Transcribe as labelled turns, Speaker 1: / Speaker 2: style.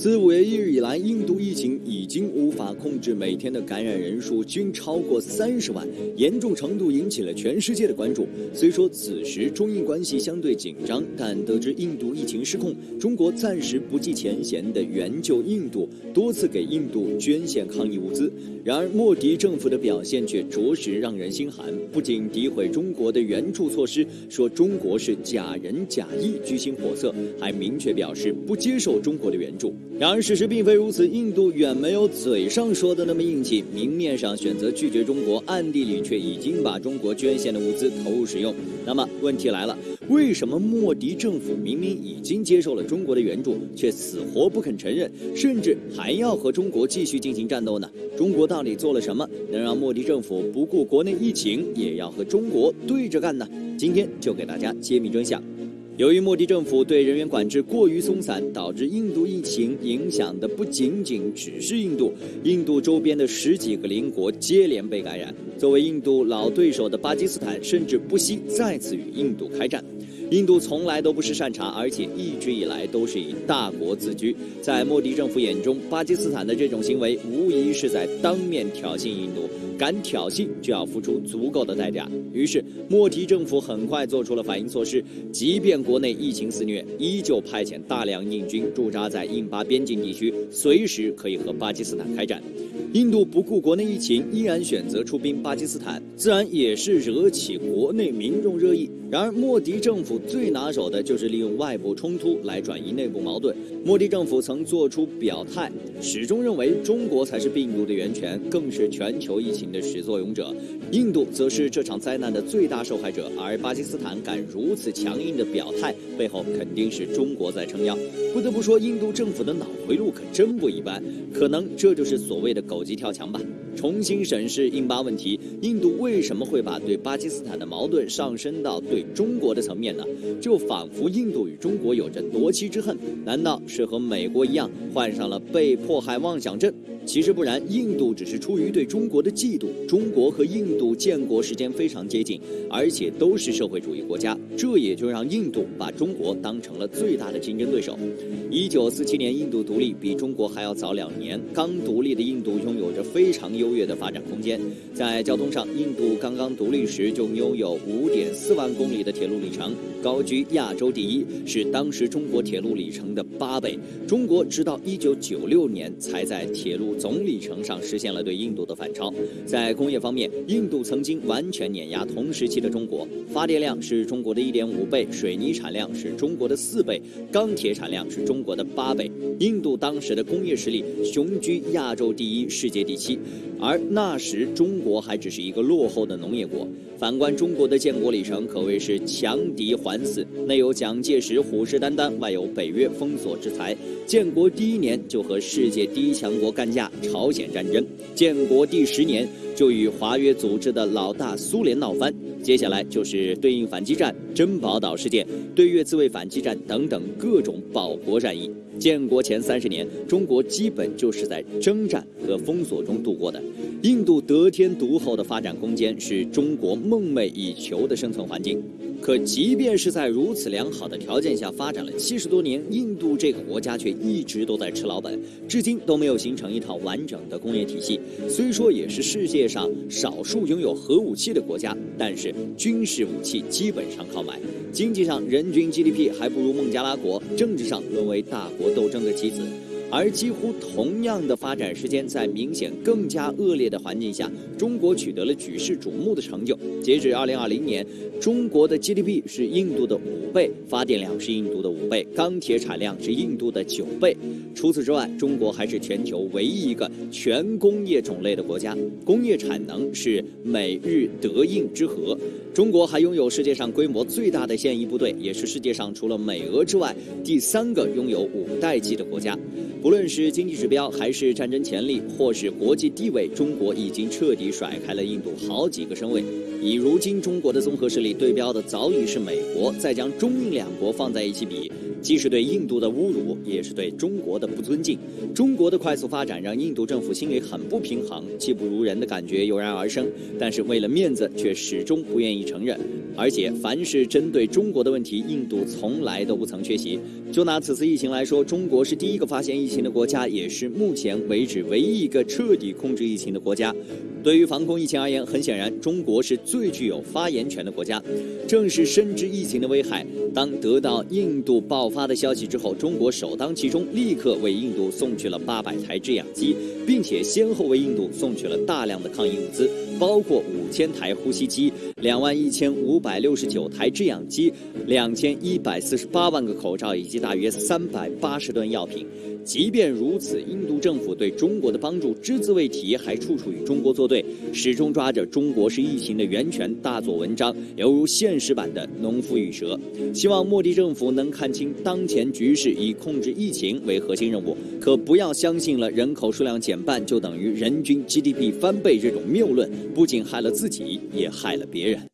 Speaker 1: 自五月一日以来，印度疫情已经无法控制，每天的感染人数均超过三十万，严重程度引起了全世界的关注。虽说此时中印关系相对紧张，但得知印度疫情失控，中国暂时不计前嫌的援救印度，多次给印度捐献抗疫物资。然而，莫迪政府的表现却着实让人心寒，不仅诋毁中国的援助措施，说中国是假仁假义、居心叵测，还明确表示不接受中国的援助。然而事实并非如此，印度远没有嘴上说的那么硬气，明面上选择拒绝中国，暗地里却已经把中国捐献的物资投入使用。那么问题来了，为什么莫迪政府明明已经接受了中国的援助，却死活不肯承认，甚至还要和中国继续进行战斗呢？中国到底做了什么，能让莫迪政府不顾国内疫情，也要和中国对着干呢？今天就给大家揭秘真相。由于莫迪政府对人员管制过于松散，导致印度疫情影响的不仅仅只是印度，印度周边的十几个邻国接连被感染。作为印度老对手的巴基斯坦，甚至不惜再次与印度开战。印度从来都不是善茬，而且一直以来都是以大国自居。在莫迪政府眼中，巴基斯坦的这种行为无疑是在当面挑衅印度。敢挑衅就要付出足够的代价。于是，莫迪政府很快做出了反应措施，即便国内疫情肆虐，依旧派遣大量印军驻扎在印巴边境地区，随时可以和巴基斯坦开战。印度不顾国内疫情，依然选择出兵巴基斯坦，自然也是惹起国内民众热议。然而，莫迪政府最拿手的就是利用外部冲突来转移内部矛盾。莫迪政府曾做出表态，始终认为中国才是病毒的源泉，更是全球疫情的始作俑者。印度则是这场灾难的最大受害者。而巴基斯坦敢如此强硬的表态，背后肯定是中国在撑腰。不得不说，印度政府的脑回路可真不一般。可能这就是所谓的狗急跳墙吧。重新审视印巴问题，印度为什么会把对巴基斯坦的矛盾上升到对中国的层面呢？就仿佛印度与中国有着夺妻之恨，难道是和美国一样患上了被迫害妄想症？其实不然，印度只是出于对中国的嫉妒。中国和印度建国时间非常接近，而且都是社会主义国家，这也就让印度把中国当成了最大的竞争对手。一九四七年，印度独立比中国还要早两年。刚独立的印度拥有着非常优越的发展空间。在交通上，印度刚刚独立时就拥有五点四万公里的铁路里程，高居亚洲第一，是当时中国铁路里程的八倍。中国直到一九九六年才在铁路总里程上实现了对印度的反超。在工业方面，印度曾经完全碾压同时期的中国，发电量是中国的一点五倍，水泥产量是中国的四倍，钢铁产量是中国的八倍。印度当时的工业实力雄居亚洲第一，世界第七。而那时中国还只是一个落后的农业国。反观中国的建国里程，可谓是强敌环伺，内有蒋介石虎视眈眈，外有北约封锁制裁。建国第一年就和世界第一强国干架朝鲜战争，建国第十年就与华约组织的老大苏联闹翻。接下来就是对应反击战、珍宝岛事件、对越自卫反击战等等各种保国战役。建国前三十年，中国基本就是在征战和封锁中度过的。印度得天独厚的发展空间，是中国梦寐以求的生存环境。可即便是在如此良好的条件下发展了七十多年，印度这个国家却一直都在吃老本，至今都没有形成一套完整的工业体系。虽说也是世界上少数拥有核武器的国家，但是军事武器基本上靠买。经济上，人均 GDP 还不如孟加拉国；政治上，沦为大国斗争的棋子。而几乎同样的发展时间，在明显更加恶劣的环境下，中国取得了举世瞩目的成就。截止二零二零年，中国的 GDP 是印度的五倍，发电量是印度的五倍，钢铁产量是印度的九倍。除此之外，中国还是全球唯一一个全工业种类的国家，工业产能是美日德印之和。中国还拥有世界上规模最大的现役部队，也是世界上除了美俄之外第三个拥有五代机的国家。不论是经济指标，还是战争潜力，或是国际地位，中国已经彻底甩开了印度好几个身位。以如今中国的综合实力对标的早已是美国，再将中印两国放在一起比，既是对印度的侮辱，也是对中国的不尊敬。中国的快速发展让印度政府心里很不平衡，气不如人的感觉油然而生。但是为了面子，却始终不愿意承认。而且凡是针对中国的问题，印度从来都不曾缺席。就拿此次疫情来说，中国是第一个发现疫情的国家，也是目前为止唯一一个彻底控制疫情的国家。对于防控疫情而言，很显然，中国是最具有发言权的国家。正是深知疫情的危害，当得到印度爆发的消息之后，中国首当其冲，立刻为印度送去了八百台制氧机，并且先后为印度送去了大量的抗疫物资，包括五千台呼吸机、两万一千五百六十九台制氧机、两千一百四十八万个口罩以及大约三百八十吨药品。即便如此，印度政府对中国的帮助只字未提，还处处与中国作对，始终抓着中国是疫情的源泉大做文章，犹如现实版的农夫与蛇。希望莫迪政府能看清当前局势，以控制疫情为核心任务，可不要相信了人口数量减半就等于人均 GDP 翻倍这种谬论，不仅害了自己，也害了别人。